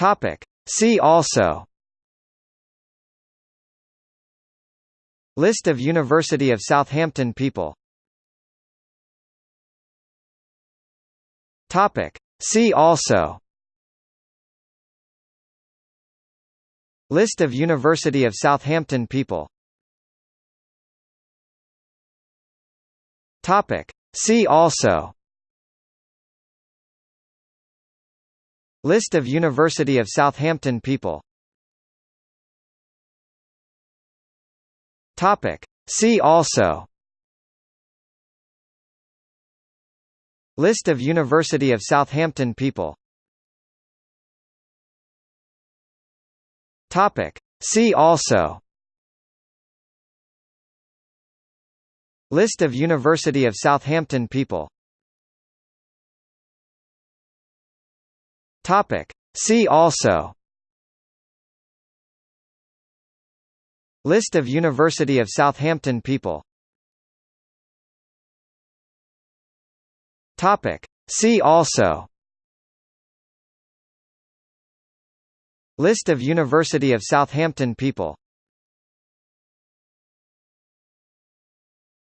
Topic. See also List of University of Southampton people Topic. See also List of University of Southampton people Topic. See also List of University of Southampton people. See also. List of University of Southampton people. See also. List of University of Southampton people Topic. See also List of University of Southampton people Topic. See also List of University of Southampton people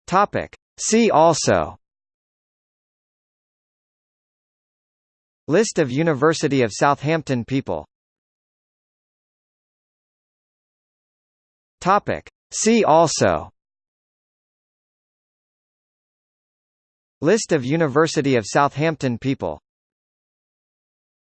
Topic. See also List of University of Southampton people. See also. List of University of Southampton people